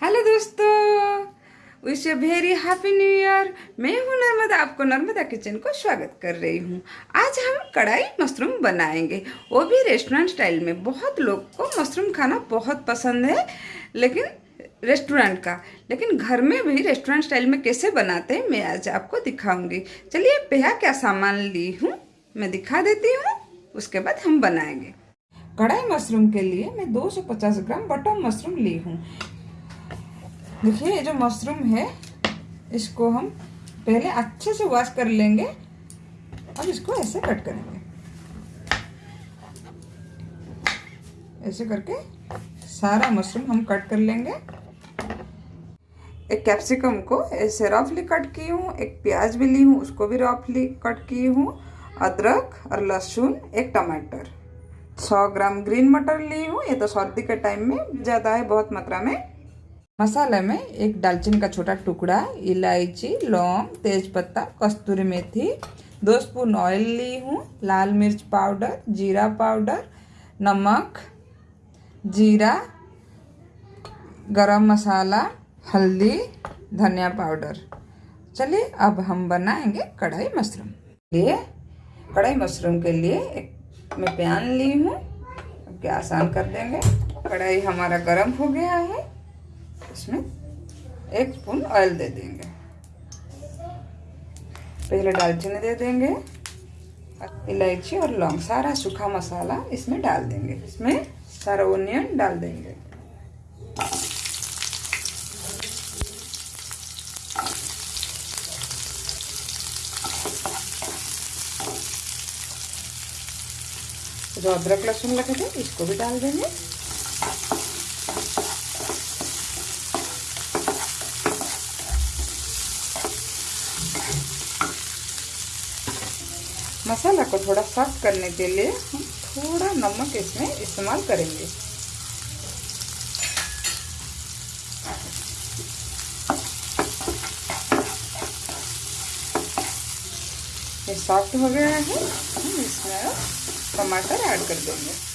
Hello दोस्तों wish a very happy new year मैं हूँ नर्मदा, आपको नर्मदा किचन को स्वागत कर रही हूँ। आज हम कढ़ाई मशरूम बनाएँगे। वो भी रेस्टोरेंट स्टाइल में बहुत लोग को मशरूम खाना बहुत पसंद है, लेकिन रेस्टोरेंट का। लेकिन घर में भी रेस्टोरेंट स्टाइल में कैसे बनाते हैं, मैं आज आपको दिखाऊँगी। चलिए पहला क्या सामान ली हूँ, मैं दिखा देती हूँ, उसके बाद हम बनाएँगे। कढ़ाई मशरूम के लिए मैं 250 ग्राम बटर मशरूम ली हूँ। देखिए, ये जो मशरूम है, इसको हम पहले अच्छे से वॉश कर लेंगे। अब इसको ऐसे कट करेंगे। ऐसे करके सारा मशरूम हम कट कर लेंगे। एक कैप्सिकम को ऐसे रफली कट की हूँ, एक प्याज भी ली हूँ, उसको भी रफली कट की हूँ। अदरक और लहसुन, एक टमाटर। 100 ग्राम ग्रीन मटर ली हूँ, ये तो सर्दी के टाइम में ज़्यादा है, बहुत मात्रा में। मसाले में एक दालचीनी का छोटा टुकड़ा, इलायची, लौंग, तेजपत्ता, कस्तूरी मेथी, दो स्पून ऑयल ली हूँ, लाल मिर्च पाउडर, जीरा पाउडर, नमक, जीरा, गरम मसाला, हल्दी, धनिया पाउडर। चलिए अब हम बनाएँगे कढ़ाई मशरूम। लिए कढ़ाई मशरूम के लिए एक मैं पैन ली हूँ। गैस ऑन कर देंगे। कढ़ाई हमारा गर्म हो गया है। इसमें एक स्पून ऑयल दे देंगे। पहले दालचीनी दे देंगे इलायची और लौंग, सारा सूखा मसाला इसमें डाल देंगे। इसमें सारा ओनियन डाल देंगे। जो अदरक लहसुन लगे थे इसको भी डाल देंगे। मसाला को थोड़ा सॉफ्ट करने के लिए हम थोड़ा नमक इसमें इस्तेमाल करेंगे। ये सॉफ्ट हो गया है। हम इसमें टमाटर ऐड कर देंगे।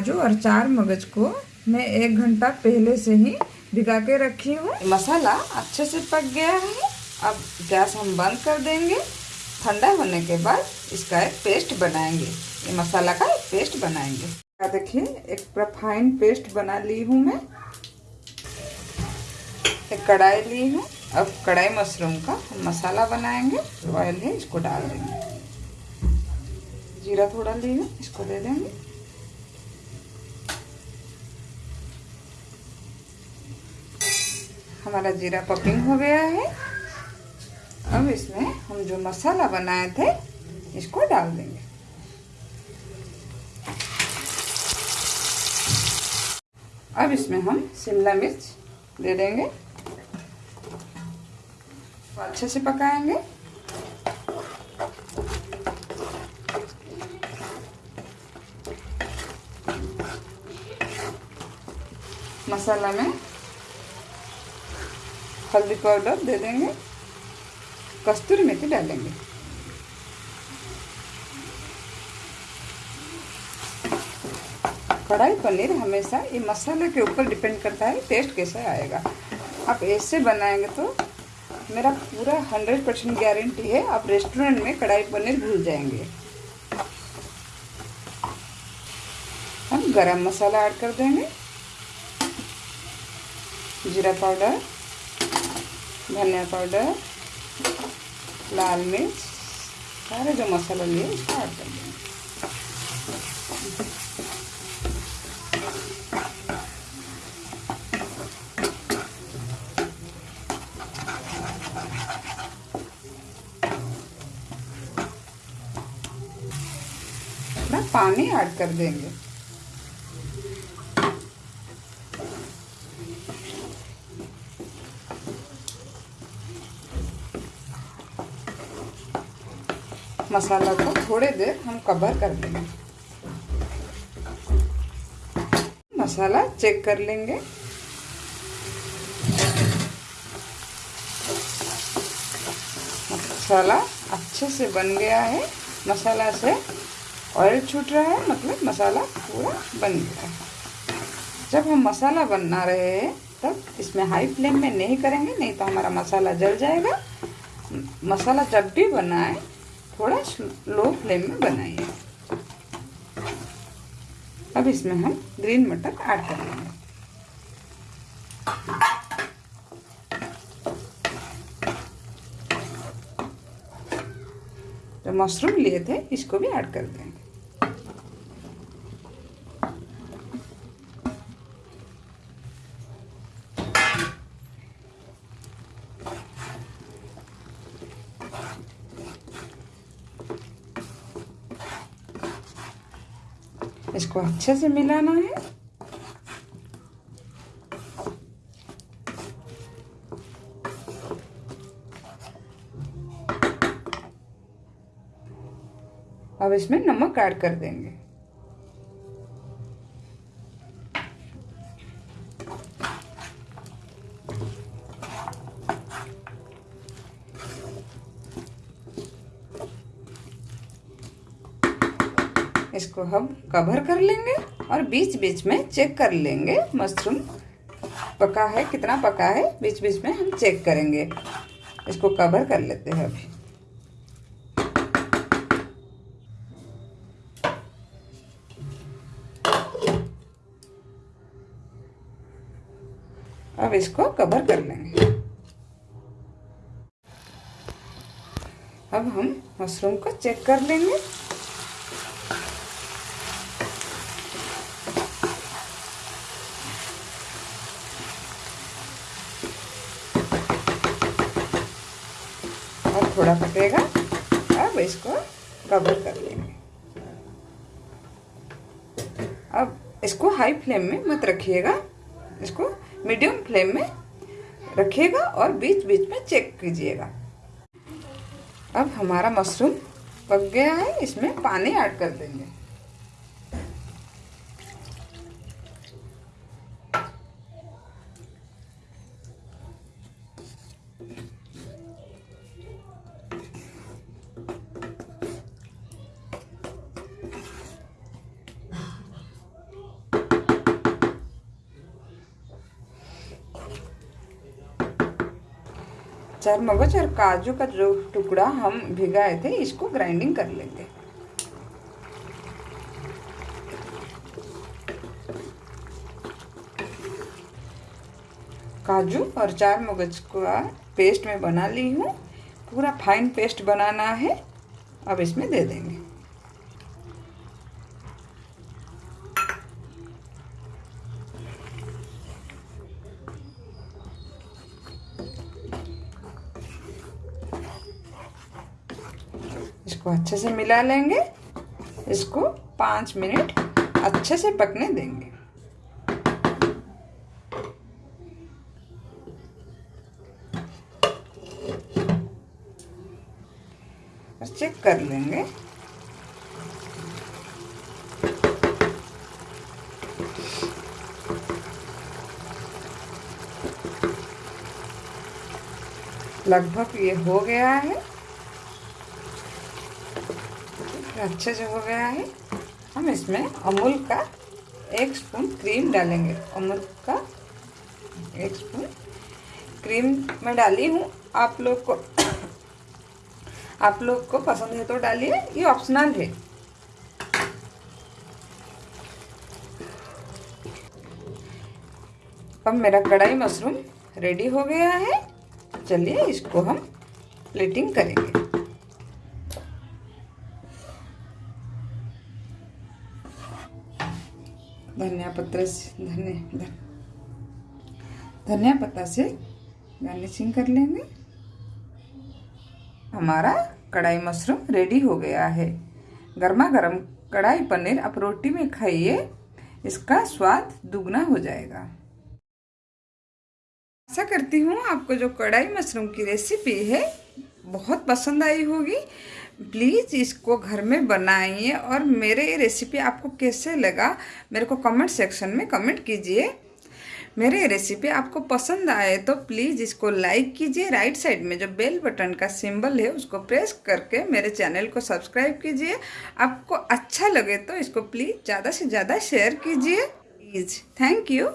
काजू और चार मगज को मैं एक घंटा पहले से ही भिगा के रखी हूँ। मसाला अच्छे से पक गया है। अब गैस हम बंद कर देंगे। ठंडा होने के बाद इसका एक पेस्ट बनाएँगे। ये मसाला का एक पेस्ट बनाएँगे। देखिए, एक पूरा फाइन पेस्ट बना ली हूँ मैं। एक कढ़ाई ली हूँ। अब कढ़ाई मशरूम का मसाला बनाएँगे। ऑयल है, इसको डाल देंगे। जीरा थोड़ा ली हूँ, इसको दे देंगे। हमारा जीरा पपिंग हो गया है। अब इसमें हम जो मसाला बनाए थे, इसको डाल देंगे। अब इसमें हम शिमला मिर्च दे देंगे। अच्छे से पकाएँगे। मसाला में हल्दी पाउडर दे देंगे, कस्तूरी मेथी डालेंगे कढ़ाई पनीर हमेशा ये मसाले के ऊपर डिपेंड करता है, टेस्ट कैसा आएगा। आप ऐसे बनाएँगे तो मेरा पूरा हंड्रेड परसेंट गारंटी है, आप रेस्टोरेंट में कढ़ाई पनीर भूल जाएँगे। हम गरम मसाला ऐड कर देंगे, जीरा पाउडर धनिया पाउडर, लाल मिर्च, सारे जो मसाला लिए उसको ऐड कर देंगे। पानी ऐड कर देंगे। मसाला को थोड़े देर हम कवर कर लेंगे। मसाला चेक कर लेंगे। मसाला अच्छे से बन गया है। मसाला से ऑयल छूट रहा है मतलब मसाला पूरा बन गया है। जब हम मसाला बना रहे हैं, तब इसमें हाई फ्लेम में नहीं करेंगे, नहीं तो हमारा मसाला जल जाएगा। मसाला जब भी बनाए थोड़ा लो फ्लेम में बनाइए। अब इसमें हम ग्रीन मटर ऐड कर लेंगे। जो मशरूम लिए थे, इसको भी ऐड कर देंगे इसको अच्छे से मिलाना है। अब इसमें नमक ऐड कर देंगे। इसको हम कवर कर लेंगे और बीच बीच में चेक कर लेंगे। मशरूम पका है? कितना पका है? बीच बीच में हम चेक करेंगे। इसको कवर कर लेते हैं अभी। अब इसको कवर कर लेंगे। अब हम मशरूम को चेक कर लेंगे और थोड़ा पकेगा अब इसको कवर कर लेंगे। अब इसको हाई फ्लेम में मत रखिएगा। इसको मीडियम फ्लेम में रखिएगा और बीच बीच में चेक कीजिएगा। अब हमारा मशरूम पक गया है, इसमें पानी ऐड कर देंगे। चार मगज और काजू का जो टुकड़ा हम भिगाए थे, इसको ग्राइंडिंग कर लेंगे काजू और चार मगज का पेस्ट में बना ली हूँ। पूरा फाइन पेस्ट बनाना है। अब इसमें दे देंगे। इसको अच्छे से मिला लेंगे। इसको पाँच मिनट अच्छे से पकने देंगे। चेक कर लेंगे। लगभग ये हो गया है। अच्छे से हो गया है। हम इसमें अमूल का एक स्पून क्रीम डालेंगे। अमूल का एक स्पून क्रीम मैं डाली हूँ। आप लोग को आप लोग को पसंद है तो डालिए। ये ऑप्शनल है। अब मेरा कढ़ाई मशरूम रेडी हो गया है। चलिए इसको हम प्लेटिंग करेंगे। धनिया पत्र से, धनिया धनिया पत्ता से गार्निशिंग कर लेंगे। हमारा कढ़ाई मशरूम रेडी हो गया है। गर्मा गर्म कढ़ाई पनीर आप रोटी में खाइए, इसका स्वाद दुगना हो जाएगा। आशा करती हूँ आपको जो कढ़ाई मशरूम की रेसिपी है, बहुत पसंद आई होगी। प्लीज़ इसको घर में बनाइए और मेरे ये रेसिपी आपको कैसे लगा, मेरे को कमेंट सेक्शन में कमेंट कीजिए। मेरे रेसिपी आपको पसंद आए तो प्लीज़ इसको लाइक कीजिए। राइट साइड में जो बेल बटन का सिंबल है, उसको प्रेस करके मेरे चैनल को सब्सक्राइब कीजिए। आपको अच्छा लगे तो इसको प्लीज़ ज़्यादा से ज़्यादा शेयर कीजिए। Please thank you